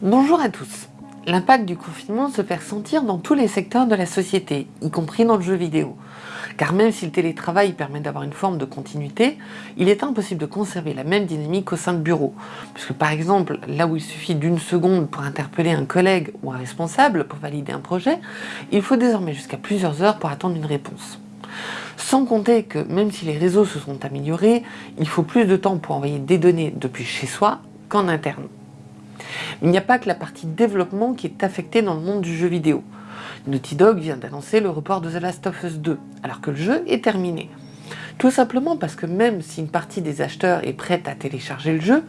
Bonjour à tous L'impact du confinement se fait ressentir dans tous les secteurs de la société, y compris dans le jeu vidéo. Car même si le télétravail permet d'avoir une forme de continuité, il est impossible de conserver la même dynamique au sein de bureaux. Puisque par exemple, là où il suffit d'une seconde pour interpeller un collègue ou un responsable pour valider un projet, il faut désormais jusqu'à plusieurs heures pour attendre une réponse. Sans compter que même si les réseaux se sont améliorés, il faut plus de temps pour envoyer des données depuis chez soi qu'en interne. Il n'y a pas que la partie développement qui est affectée dans le monde du jeu vidéo. Naughty Dog vient d'annoncer le report de The Last of Us 2, alors que le jeu est terminé. Tout simplement parce que même si une partie des acheteurs est prête à télécharger le jeu,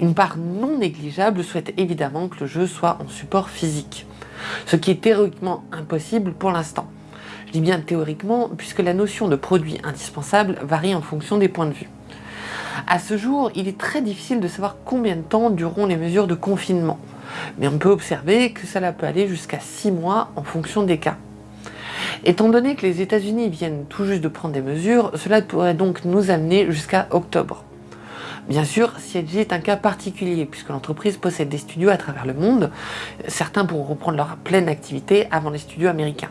une part non négligeable souhaite évidemment que le jeu soit en support physique. Ce qui est théoriquement impossible pour l'instant. Je dis bien théoriquement, puisque la notion de produit indispensable varie en fonction des points de vue. À ce jour, il est très difficile de savoir combien de temps dureront les mesures de confinement. Mais on peut observer que cela peut aller jusqu'à 6 mois en fonction des cas. Étant donné que les États-Unis viennent tout juste de prendre des mesures, cela pourrait donc nous amener jusqu'à octobre. Bien sûr, CIG est un cas particulier puisque l'entreprise possède des studios à travers le monde. Certains pourront reprendre leur pleine activité avant les studios américains.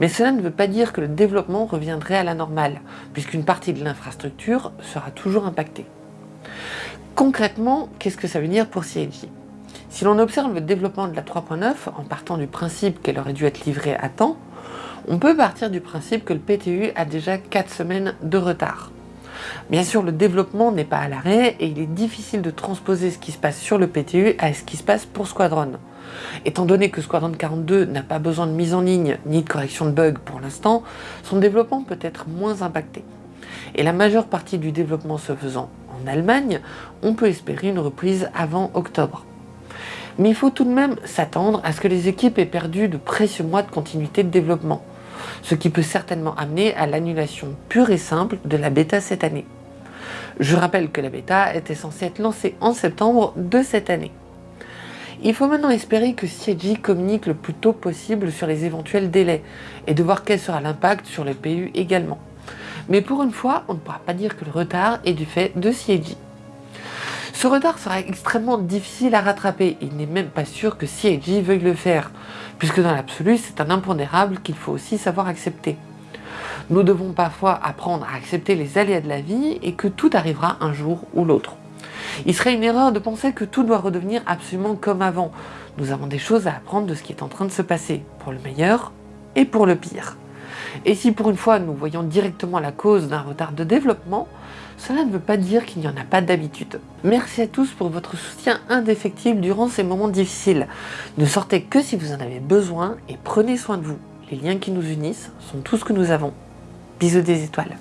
Mais cela ne veut pas dire que le développement reviendrait à la normale, puisqu'une partie de l'infrastructure sera toujours impactée. Concrètement, qu'est-ce que ça veut dire pour CIG Si l'on observe le développement de la 3.9 en partant du principe qu'elle aurait dû être livrée à temps, on peut partir du principe que le PTU a déjà 4 semaines de retard. Bien sûr, le développement n'est pas à l'arrêt et il est difficile de transposer ce qui se passe sur le PTU à ce qui se passe pour Squadron. Étant donné que Squadron 42 n'a pas besoin de mise en ligne ni de correction de bugs pour l'instant, son développement peut être moins impacté. Et la majeure partie du développement se faisant en Allemagne, on peut espérer une reprise avant octobre. Mais il faut tout de même s'attendre à ce que les équipes aient perdu de précieux mois de continuité de développement, ce qui peut certainement amener à l'annulation pure et simple de la bêta cette année. Je rappelle que la bêta était censée être lancée en septembre de cette année. Il faut maintenant espérer que CIG communique le plus tôt possible sur les éventuels délais et de voir quel sera l'impact sur le PU également. Mais pour une fois, on ne pourra pas dire que le retard est du fait de CIG. Ce retard sera extrêmement difficile à rattraper, il n'est même pas sûr que CIG veuille le faire, puisque dans l'absolu, c'est un impondérable qu'il faut aussi savoir accepter. Nous devons parfois apprendre à accepter les aléas de la vie et que tout arrivera un jour ou l'autre. Il serait une erreur de penser que tout doit redevenir absolument comme avant. Nous avons des choses à apprendre de ce qui est en train de se passer, pour le meilleur et pour le pire. Et si pour une fois nous voyons directement la cause d'un retard de développement, cela ne veut pas dire qu'il n'y en a pas d'habitude. Merci à tous pour votre soutien indéfectible durant ces moments difficiles. Ne sortez que si vous en avez besoin et prenez soin de vous. Les liens qui nous unissent sont tout ce que nous avons. Bisous des étoiles.